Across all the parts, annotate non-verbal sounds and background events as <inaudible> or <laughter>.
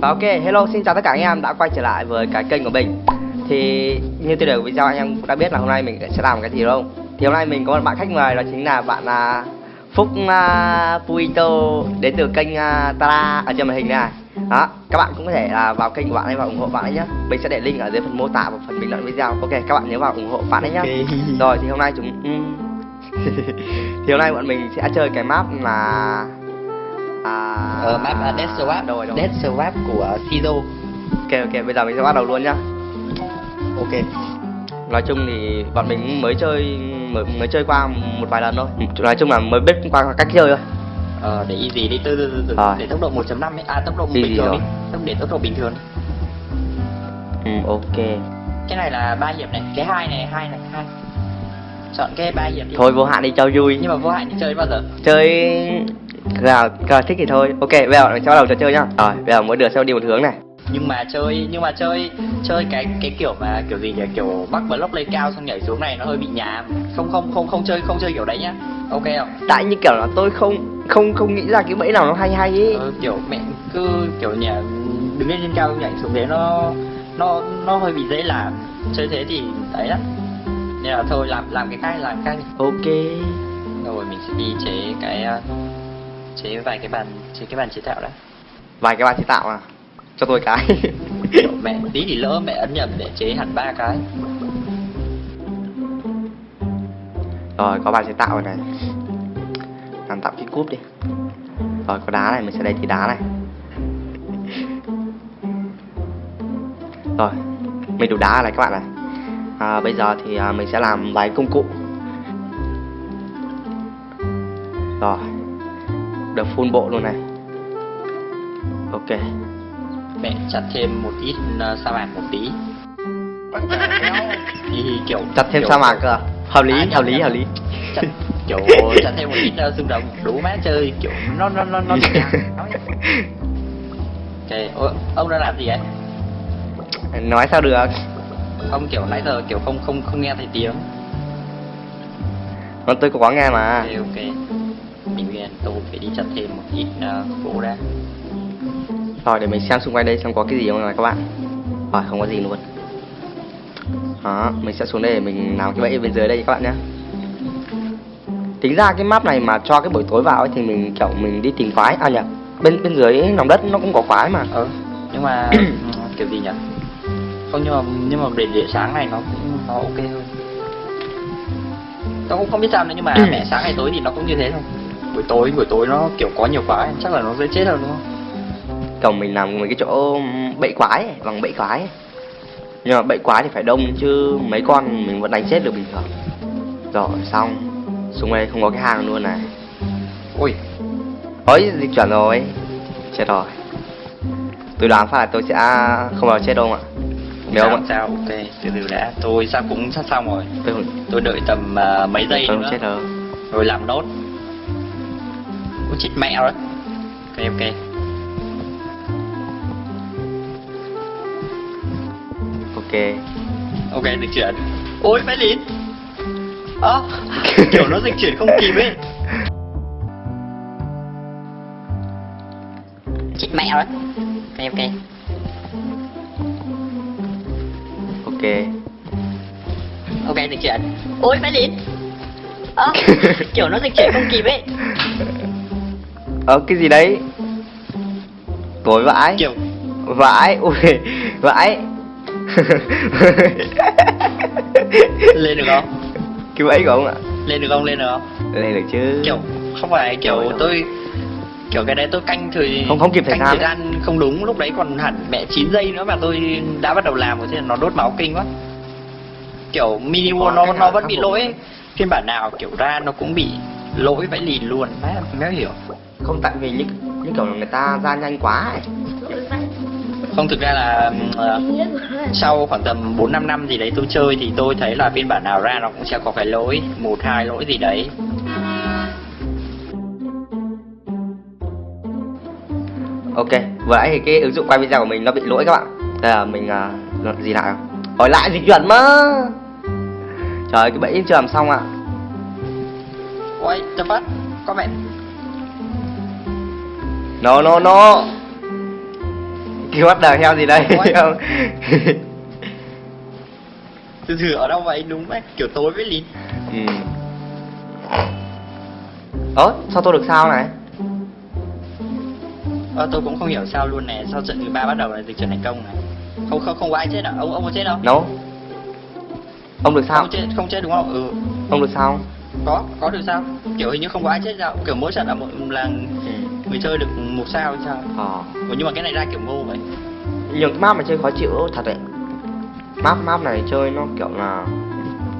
Và ok, hello, xin chào tất cả anh em đã quay trở lại với cái kênh của mình. Thì như tiêu đề của video anh em cũng đã biết là hôm nay mình sẽ làm cái gì đúng không? Thì hôm nay mình có một bạn khách mời đó chính là bạn uh, Phúc uh, Puito đến từ kênh uh, Tara ở trên màn hình này. Đó các bạn cũng có thể là vào kênh của bạn ấy và ủng hộ bạn ấy nhé mình sẽ để link ở dưới phần mô tả và phần bình luận video. Ok các bạn nhớ vào ủng hộ bạn ấy nhé rồi thì hôm nay chúng <laughs> thì hôm nay bọn mình sẽ chơi cái map là à, Ờ, map uh, Death Swap. Rồi rồi Death Swap của Sido. Ok ok bây giờ mình sẽ bắt đầu luôn nhá. Ok. Nói chung thì bọn mình mới chơi mới, mới chơi qua một vài lần thôi. Nói chung là mới biết qua cách chơi thôi. Ờ, để easy đi, từ từ từ từ. Rồi. Để tốc độ 1.5 ấy, à tốc độ Easy bình thường rồi. đi. Tốc để tốc độ bình thường ừ, ok. Cái này là ba hiệp này, cái hai này, hai này, hai Chọn cái ba hiệp đi. Thôi vô hạn đi cho vui. Nhưng mà vô hạn thì chơi bao giờ? chơi nào nào thích thì thôi. Ok bây giờ bắt đầu trò chơi nhá. Rồi bây giờ mỗi đứa sẽ đi một hướng này. Nhưng mà chơi, nhưng mà chơi Chơi cái cái kiểu mà, kiểu gì nhỉ? Kiểu bắt block lên cao xong nhảy xuống này nó hơi bị nhàm. Không không không không chơi, không chơi kiểu đấy nhá. Ok không? tại như kiểu là tôi không không không nghĩ ra cái bẫy nào nó hay hay ấy ờ, kiểu mẹ cứ kiểu nhà đứng lên trên cao nhảy xuống thế nó nó nó hơi bị dễ làm. Chơi thế thì đấy lắm nên là thôi làm làm cái khác làm cái khác ok. Rồi mình sẽ đi chế cái ờ, chế vài cái bàn chế cái bàn chế tạo đã. Vài cái bạn chế tạo à? Cho tôi cái. Mẹ tí thì lỡ mẹ ấn nhầm để chế hẳn ba cái. Rồi có bạn chế tạo rồi này. Làm tạo cái cúp đi. Rồi có đá này mình sẽ lấy tí đá này. Rồi mình đủ đá này các bạn này à, bây giờ thì à, mình sẽ làm vài công cụ. Rồi được full bộ luôn này. Ok. Mẹ chặt thêm một ít ờ, sa mạc một tí. Thì kiểu chặt thêm kiểu- sa mạc cơ à? hợp lý À, hợp lý hợp lý. Chặt <laughs> kiểu chặt thêm một ít uh, xương đủ má chơi kiểu nó nó nó nó <laughs> ok Ô, ông đang làm gì ấy nói sao được ông kiểu nãy giờ kiểu không không không nghe thấy tiếng. Nó tôi có nghe mà. Ok ok. Mình nghe tôi phải đi chặt thêm một ít uh, gỗ ra Rồi để mình xem xung quanh đây xem có cái gì không này các bạn. Rồi không có gì luôn. Đó mình sẽ xuống đây để mình làm cái bẫy bên dưới đây các bạn nhé. Tính ra cái map này mà cho cái buổi tối vào ấy thì mình kiểu mình đi tìm quái. À nhỉ bên bên dưới lòng đất nó cũng có quái mà. Ờ nhưng mà <clears throat> kiểu gì nhỉ không nhưng mà nhưng mà để để sáng này nó cũng nó ok hơn tôi cũng không biết sao nữa nhưng mà mẹ sáng hay tối thì nó cũng như thế thôi. Buổi tối buổi tối nó kiểu có nhiều quá chắc là nó dễ chết hơn đúng không? Kiểu mình làm mấy cái chỗ bẫy quái ấy, bằng bẫy quái ấy. Nhưng mà bẫy quái thì phải đông chứ mấy con mình vẫn đánh chết được bình thường. Rồi xong. Quanh đây không có cái hang luôn này. Ui. Ôi dịch chuyển rồi. Chết rồi. Tôi đoán phải là tôi sẽ không bao giờ chết đâu ạ Nếu không sao ok từ từ đã. Tôi sao cũng sắp xong rồi. Tôi tôi đợi tầm ờ, mấy giây tôi nữa. chết đâu rồi làm nốt. Ôi chết mẹ rồi. Ok ok. Ok. Ok dịch chuyển. Ôi phải lín ơ kiểu nó dịch chuyển không kịp ấy. Chết mẹ rồi. Ok ok Ok. Dịch chuyển ôi phải lín ơ <laughs> kiểu nó dịch chuyển không kịp ấy. Ờ cái gì đấy? Tối vãi. Kiểu Vãi Ui Vãi. <laughs> Lên được không? Cái bẫy của ông ạ. Lên được không? Lên được không? Lên được chứ. Kiểu không phải kiểu tôi kiểu cái đấy tôi canh thời Không- không kịp thời gian. thời gian không đúng lúc đấy còn hẳn mẹ 9 giây nữa mà tôi đã bắt đầu làm rồi thế nó đốt máu kinh quá. Kiểu mini world nó nó vẫn bị lỗi phiên bản nào kiểu ra nó cũng bị lỗi vãi lìn luôn. Má méo hiểu. Không tại vì những những kiểu người ta ra nhanh quá ấy. không thực ra là ờ, sau khoảng tầm 4 5 năm gì đấy tôi chơi thì tôi thấy là phiên bản nào ra nó cũng sẽ có cái lỗi một hai lỗi gì đấy Ok Vừa nãy thì cái ứng dụng quay video của mình nó bị lỗi các bạn. Đây là mình uh, gì lại không Hỏi lại dịch chuyển mà Trời ơi, cái bẫy chưa làm xong ạ. Ôi tập phát có mẹ No no no. Kêu bắt đời heo gì đây? Ôi. <laughs> từ từ ở đâu vậy? Đúng đấy kiểu tối với lìn ừ. ớ sao tôi được sao này ờ, tôi cũng không hiểu sao luôn này sao trận thứ ba bắt đầu là dịch chuyển thành công này? Không không không có ai chết à? Ông ông có chết không? Nấu ông được sao? Không chết không chết đúng không? Ừ. Ông được sao? Có có được sao? Kiểu hình như không có ai chết sao kiểu mỗi trận là một là người chơi được một sao hay sao? Ờ. Ủa, nhưng mà cái này ra kiểu ngu vậy. Nhưng cái map mà chơi khó chịu thật đấy. Map map này chơi nó kiểu là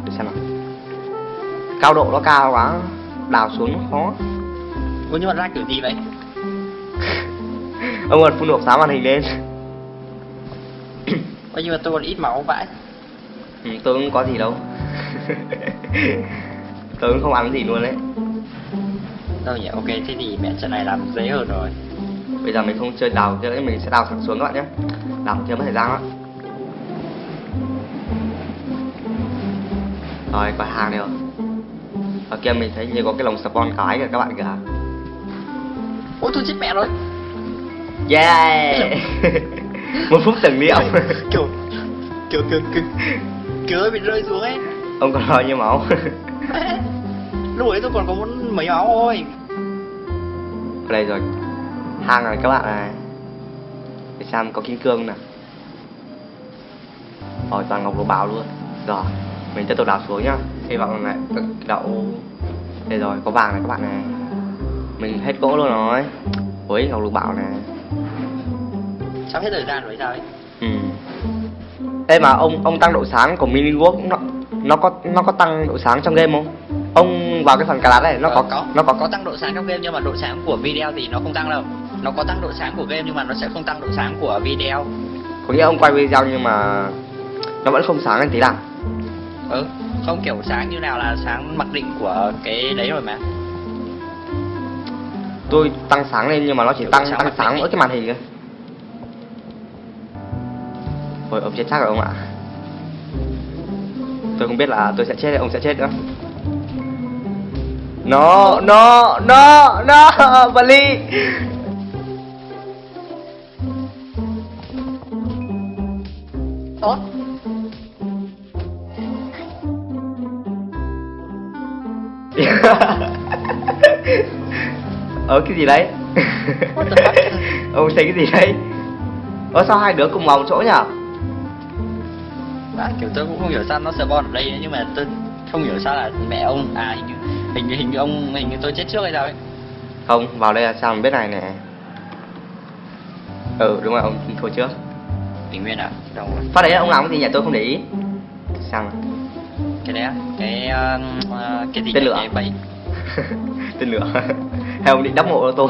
để xem nào. Cao độ nó cao quá đào xuống nó khó. Ủa, nhưng mà ra kiểu gì vậy <laughs> ông còn phun nộp sáng màn hình lên. <coughs> Ủa, nhưng mà tôi còn ít máu vãi. Ừ, tôi cũng có gì đâu. <laughs> Tôi cũng không ăn gì luôn đấy. Đâu nhỉ ok thế thì mẹ trận này làm dễ hơn rồi. Bây giờ mình không chơi đào chơi mình sẽ đào thẳng xuống các bạn nhé. Đào chưa mất thời gian lắm rồi có hàng này rồi ở kia mình thấy như có cái lồng spawn cái kìa các bạn kìa. Ôi tôi chết mẹ rồi yeah. <laughs> Một phút tưởng niệm <laughs> kiểu kiểu kiểu kiểu kiểu ơi bị rơi xuống ấy. Ông còn bao nhiêu máu. <laughs> Lúc ấy tôi còn có muốn mấy máu thôi. Đây rồi. Hang này các bạn này để xem có kim cương nè rồi toàn ngọc lục bảo luôn. Rồi mình tiếp tục đào xuống nhá. Hy vọng lại đậu. Đây rồi có vàng này các bạn này. Mình hết gỗ luôn rồi. Ui ngọc lục bảo này sắp hết thời gian rồi sao ấy? Ừ. Ê mà ông ông tăng độ sáng của mini work nó nó có nó có tăng độ sáng trong game không? Ông vào cái phần cà lát này nó Ờ, có có. nó có. Có tăng độ sáng trong game nhưng mà độ sáng của video thì nó không tăng đâu. Nó có tăng độ sáng của game nhưng mà nó sẽ không tăng độ sáng của video. Có nghĩa ông quay video nhưng mà nó vẫn không sáng lên tí nào. ừ không kiểu sáng như nào là sáng mặc định của cái đấy rồi mà. Tôi tăng sáng lên nhưng mà nó chỉ Kiểu tăng sáng tăng sáng mỗi cái màn hình thôi. Ôi ông chết chắc rồi ông ạ. Tôi không biết là tôi sẽ chết hay ông sẽ chết nữa. No, no, no, no, Bali. tốt Ờ cái gì đấy? <laughs> Ông thấy cái gì đấy? Ờ sao hai đứa cùng một chỗ nhỉ? À, kiểu tôi cũng không hiểu sao nó spawn ở đây nhưng mà tôi không hiểu sao là mẹ ông à hình như hình như, hình như ông hình như tôi chết trước hay sao ấy Không, vào đây là sao mình biết này nè. Ừ đúng rồi, ông thua trước. bình nguyên à đâu rồi Phát đấy ông làm cái gì nhỉ? Tôi không để ý. Sao? mà? cái đấy cái uh, cái gì Tên lửa. bẫy <laughs> Tên lửa. <laughs> Hay ông định đắp mộ cho tôi?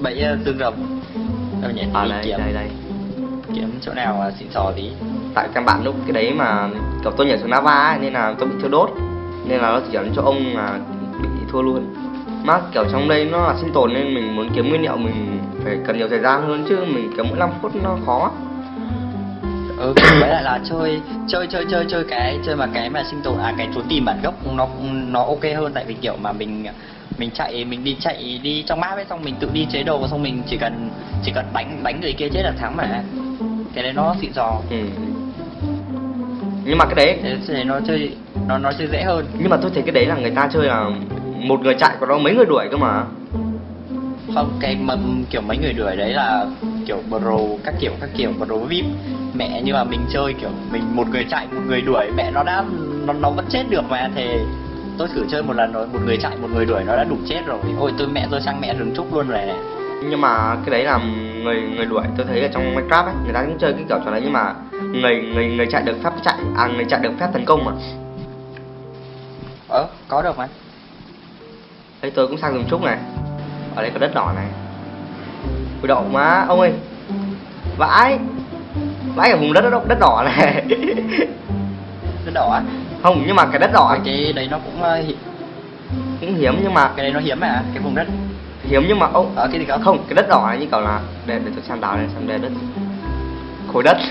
bẫy uh, dương rồng đâu nhỉ à đây, kiếm đây, đây kiếm chỗ nào xịn sò tí Tại căn bản lúc cái đấy mà cậu tôi nhảy xuống lava ấy, nên là tôi bị thiêu đốt. Nên là nó chỉ dẫn cho ông là bị thua luôn. Mà kiểu trong đây nó là sinh tồn nên mình muốn kiếm nguyên liệu mình phải cần nhiều thời gian hơn chứ mình kiếm mỗi 5 phút nó khó. ừ <coughs> với lại là chơi chơi chơi chơi chơi cái chơi mà cái mà sinh tồn à cái trốn tìm bản gốc nó nó ok hơn tại vì kiểu mà mình mình chạy mình đi chạy đi trong map ấy xong mình tự đi chế đồ xong mình chỉ cần chỉ cần đánh đánh người kia chết là thắng mà cái đấy nó xịn sò Ừ. Nhưng mà cái đấy thế thì nó chơi nó nó chơi dễ hơn. Nhưng mà tôi thấy cái đấy là người ta chơi là một người chạy còn đó mấy người đuổi cơ mà. Không cái mà kiểu mấy người đuổi đấy là kiểu pro các kiểu các kiểu pro vip. Mẹ nhưng mà mình chơi kiểu mình một người chạy một người đuổi mẹ nó đã nó, nó vẫn chết được mà. Thì tôi thử chơi một lần rồi một người chạy một người đuổi nó đã đủ chết rồi. Ôi tôi mẹ tôi sang mẹ rừng trúc luôn rồi này. Nhưng mà cái đấy là người người đuổi tôi thấy ở trong Minecraft ấy người ta cũng chơi cái kiểu trò đấy nhưng mà người người người chạy được phép chạy à người chạy được phép tấn công mà. Ờ có được mà. Đây tôi cũng sang rừng trúc này. Ở đây có đất đỏ này. Ui đậu má ông ơi. Vãi. Vãi ở vùng đất đất, đất đỏ này. <laughs> Nó đỏ á? Không nhưng mà cái đất đỏ cái đấy nó cũng ờ, cũng hiếm nhưng mà cái đấy nó hiếm mà cái vùng đất hiếm nhưng mà ông ở cái gì không không cái đất đỏ này như kiểu là để để tôi xem đào này xem đây đất khối đất <laughs>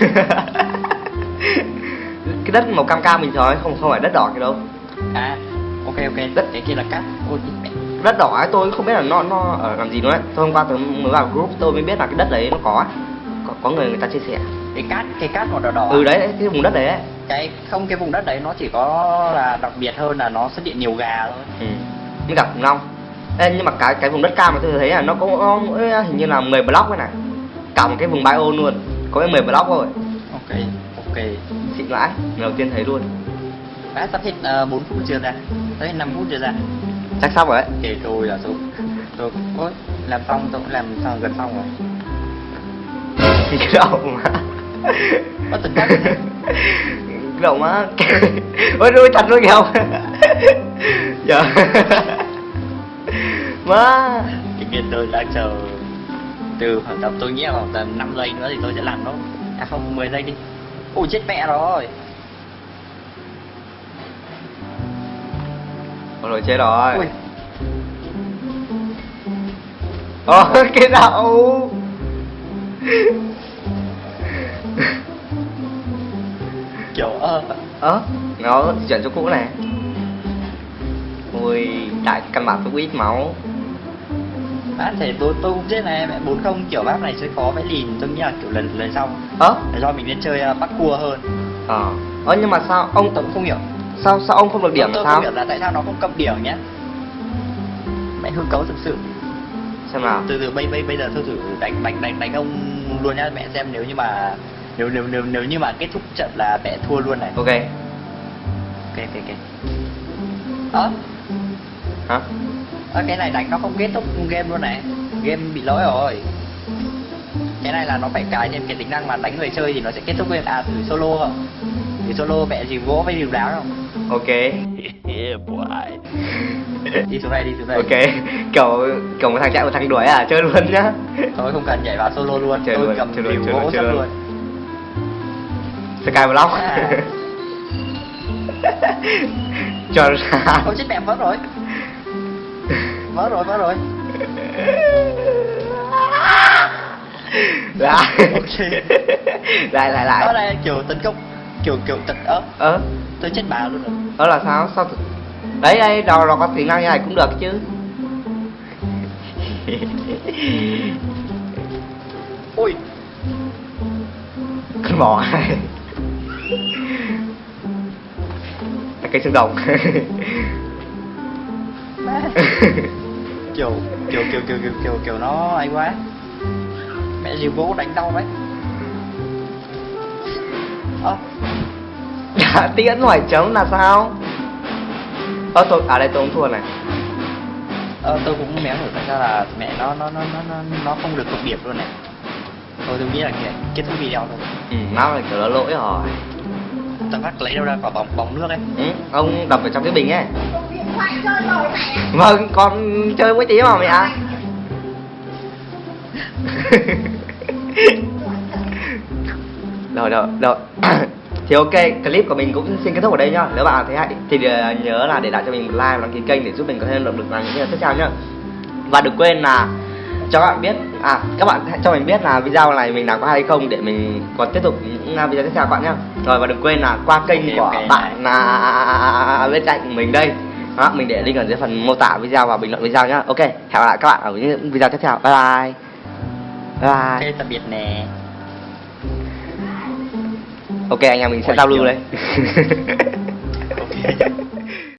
cái đất màu cam cam thường ấy, không không phải đất đỏ kia đâu à ok ok Đất. cái kia là cát ôi đất đỏ ấy tôi không biết là nó nó ở làm gì nữa ấy. tôi hôm qua tôi mới vào group tôi mới biết là cái đất đấy nó có ấy. có người người ta chia sẻ cái cát cái cát màu đỏ đỏ ừ đấy cái vùng đất đấy ấy. cái không cái vùng đất đấy nó chỉ có là đặc biệt hơn là nó xuất hiện nhiều gà thôi ừ. mới gặp khủng long Ê, nhưng mà cái cái vùng đất cam mà tôi thấy là nó có, có hình như là 10 block ấy này cả một cái vùng bio luôn có cái 10 block thôi. Ok ok. Xịn vãi lần đầu tiên thấy luôn. Đã sắp hết uh, 4 phút chưa ra? Tới 5 phút chưa ra? Chắc sắp rồi đấy thì tôi là tôi tôi ôi làm xong tôi cũng làm xong gần xong rồi. Thì cái đầu mà. Có thực chất cái đầu má ôi đuôi thật luôn kìa giờ má cái kia tôi đang chờ từ khoảng tầm tôi nghĩ là khoảng tầm 5 giây nữa thì tôi sẽ làm nó. À không 10 giây đi. Ôi chết mẹ rồi. Ôi rồi chết rồi. Ui. Ồ <laughs> cái đậu. Kiểu ơ Ơ nó chuyển chỗ cũ này. Ui tại căn bản tôi ít máu bác thể tôi tôi cũng chết này mẹ bốn không kiểu bác này sẽ khó vẽ lìn. Tôi nghĩ là kiểu lần lần sau. Ơ là do mình nên chơi uh, bắt cua hơn. Ờ. Ơ nhưng mà sao ông tôi cũng không hiểu? Sao sao ông không được điểm tôi, sao? không hiểu là tại sao nó không cầm điểm nhé mẹ hư cấu thực sự. Xem nào. Từ từ bây bây bây giờ tôi thử đánh đánh đánh đánh ông luôn nhá. Mẹ xem nếu như mà nếu nếu nếu nếu như mà kết thúc trận là mẹ thua luôn này. Ok. Ok ok ơ Hả à, cái này đánh nó không kết thúc game luôn này. Game bị lỗi rồi. Cái này là nó phải cài thêm cái tính năng mà đánh người chơi thì nó sẽ kết thúc game. À thử solo không? Thử solo mẹ gì gỗ với điều đáo không? Ok. <laughs> <laughs> Đi xuống đây đi xuống đây. Ok. Kiểu kiểu một thằng chạy một thằng đuổi à? Chơi luôn nhá. Thôi không cần nhảy vào solo luôn. Chơi tôi luôn, cầm chơi luôn, điều chơi luôn, chơi luôn. luôn. Skyblock À. <laughs> Cho ra. Ôi chết mẹ vỡ rồi Vỡ rồi vỡ rồi. Lại. Ok. Lại lại Đó lại là kiểu tấn công Kiểu kiểu tấn ớ Ơ. Tôi chết bà luôn rồi. Ơ là sao? Sao Đấy đây đầu nó có tính năng như này cũng được chứ. Ui. Con bò Là cây xương rồng má. <laughs> kiểu, kiểu kiểu kiểu kiểu kiểu kiểu nó ấy quá. Mẹ gì gỗ đánh đau đấy. Ơ. Đã <laughs> tiễn hỏi chấm là sao? Ơ tôi à đây tôi cũng thua này. Ờ tôi cũng méo hiểu tại sao là mẹ nó nó nó nó nó, không được cộng điểm luôn này. Thôi tôi nghĩ là kìa, kết thúc video thôi. Ừ, nó là kiểu nó lỗi rồi. Tao phát lấy đâu ra quả bóng bóng nước ấy. Ừ, Ông đập vào trong cái bình ấy Vâng, con chơi với tí mà mẹ ạ <laughs> Rồi, rồi, rồi. Thì ok, clip của mình cũng xin kết thúc ở đây nhá. Nếu bạn thấy hay thì ờ, nhớ là để lại cho mình like và đăng ký kênh để giúp mình có thêm động lực làm những video tiếp theo nhá. Và đừng quên là cho các bạn biết à các bạn hãy cho mình biết là video này mình làm có hay không để mình còn tiếp tục những à, video tiếp theo các bạn nhá. Rồi và đừng quên là qua kênh của ok. bạn là bên cạnh mình đây đó, mình để link ở dưới phần mô tả video và bình luận video nhá. Ok hẹn gặp lại các bạn ở những video tiếp theo. Bye bye. Bye bye. Tạm biệt nè. Ok anh em mình sẽ Ôi, giao lưu đây. <laughs> Ok